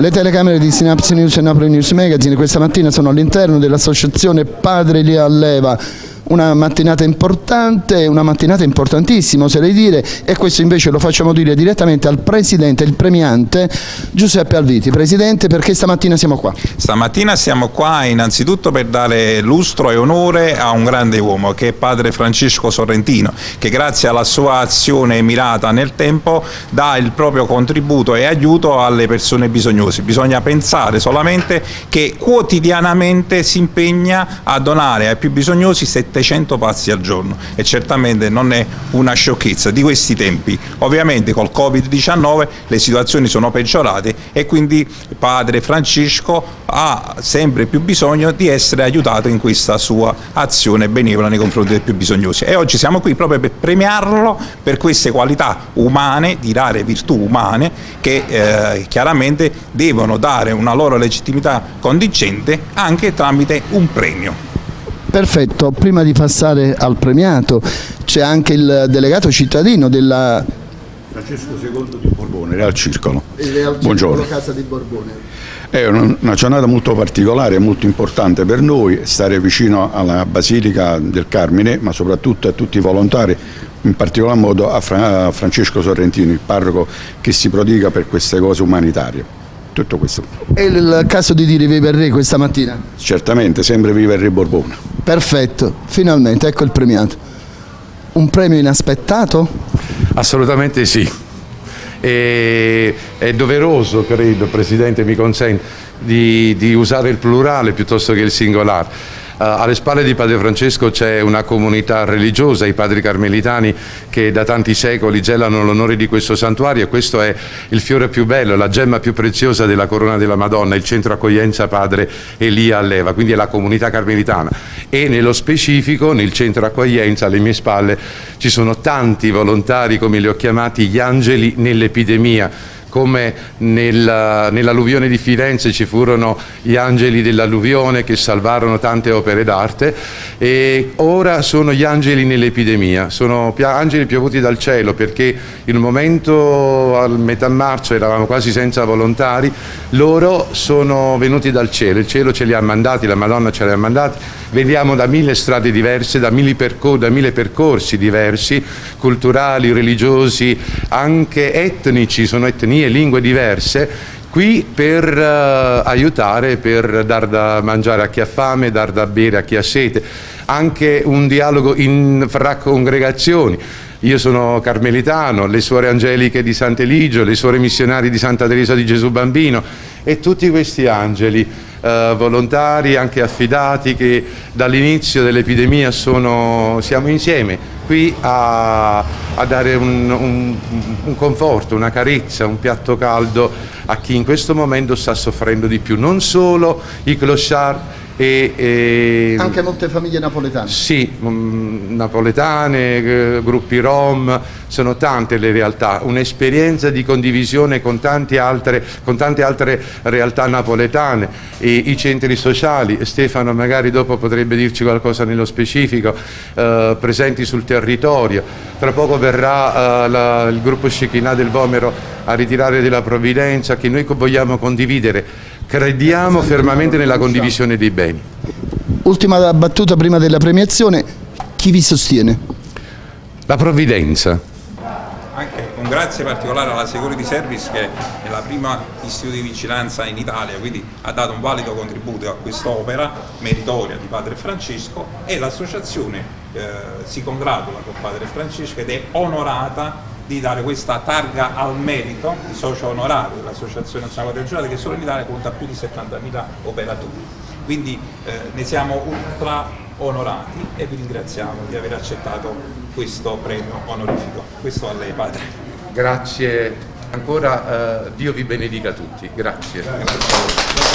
Le telecamere di Synapse News e Napoli News Magazine questa mattina sono all'interno dell'associazione Padre Lia Alleva una mattinata importante, una mattinata importantissima oserei dire e questo invece lo facciamo dire direttamente al Presidente, il premiante Giuseppe Alviti. Presidente perché stamattina siamo qua? Stamattina siamo qua innanzitutto per dare lustro e onore a un grande uomo che è padre Francesco Sorrentino che grazie alla sua azione mirata nel tempo dà il proprio contributo e aiuto alle persone bisognose. Bisogna pensare solamente che quotidianamente si impegna a donare ai più bisognosi 700 700 passi al giorno e certamente non è una sciocchezza di questi tempi. Ovviamente col Covid-19 le situazioni sono peggiorate e quindi padre Francesco ha sempre più bisogno di essere aiutato in questa sua azione benevola nei confronti dei più bisognosi e oggi siamo qui proprio per premiarlo per queste qualità umane, di rare virtù umane che eh, chiaramente devono dare una loro legittimità contingente anche tramite un premio. Perfetto, prima di passare al premiato c'è anche il delegato cittadino della... Francesco II di Borbone, Real Circolo. Real Buongiorno. Casa di Borbone. È una giornata molto particolare, molto importante per noi, stare vicino alla Basilica del Carmine, ma soprattutto a tutti i volontari, in particolar modo a Francesco Sorrentino, il parroco che si prodiga per queste cose umanitarie tutto questo. È il caso di dire viva il re questa mattina? Certamente, sempre viva il re Borbone. Perfetto, finalmente, ecco il premiato. Un premio inaspettato? Assolutamente sì. E, è doveroso, credo, Presidente mi consente, di, di usare il plurale piuttosto che il singolare alle spalle di Padre Francesco c'è una comunità religiosa, i padri carmelitani che da tanti secoli gelano l'onore di questo santuario. E questo è il fiore più bello, la gemma più preziosa della corona della Madonna, il centro accoglienza Padre Elia Alleva, quindi è la comunità carmelitana. E nello specifico nel centro accoglienza alle mie spalle ci sono tanti volontari come li ho chiamati gli angeli nell'epidemia come nell'alluvione nell di Firenze ci furono gli angeli dell'alluvione che salvarono tante opere d'arte e ora sono gli angeli nell'epidemia, sono angeli piovuti dal cielo perché in un momento a metà marzo eravamo quasi senza volontari, loro sono venuti dal cielo, il cielo ce li ha mandati, la Madonna ce li ha mandati, veniamo da mille strade diverse, da mille, percor da mille percorsi diversi, culturali, religiosi, anche etnici, sono etnie etnie lingue diverse qui per uh, aiutare, per dar da mangiare a chi ha fame, dar da bere a chi ha sete, anche un dialogo in, fra congregazioni. Io sono carmelitano, le suore angeliche di Sant'Eligio, le suore missionarie di Santa Teresa di Gesù Bambino e tutti questi angeli eh, volontari, anche affidati, che dall'inizio dell'epidemia siamo insieme qui a, a dare un, un, un, conforto, una carezza, un piatto caldo a chi in questo momento sta soffrendo di più. Non solo i clochard e, e, Anche molte famiglie napoletane? Sì, um, napoletane, eh, gruppi rom, sono tante le realtà, un'esperienza di condivisione con tante altre, con tante altre realtà napoletane, e i centri sociali, Stefano magari dopo potrebbe dirci qualcosa nello specifico, eh, presenti sul territorio. Tra poco verrà eh, la, il gruppo Shekinah del Vomero a ritirare della provvidenza che noi vogliamo condividere Crediamo fermamente nella condivisione dei beni. Ultima battuta prima della premiazione, chi vi sostiene? La provvidenza. Anche un grazie particolare alla Security Service che è la prima istituto di vigilanza in Italia, quindi ha dato un valido contributo a quest'opera meritoria di Padre Francesco e l'associazione eh, si congratula con Padre Francesco ed è onorata di dare questa targa al merito di socio onorario dell'Associazione Nazionale Regionale che solo in Italia conta più di 70.000 operatori. Quindi eh, ne siamo ultra onorati e vi ringraziamo di aver accettato questo premio onorifico. Questo a lei padre. Grazie ancora, eh, Dio vi benedica tutti. Grazie. Grazie.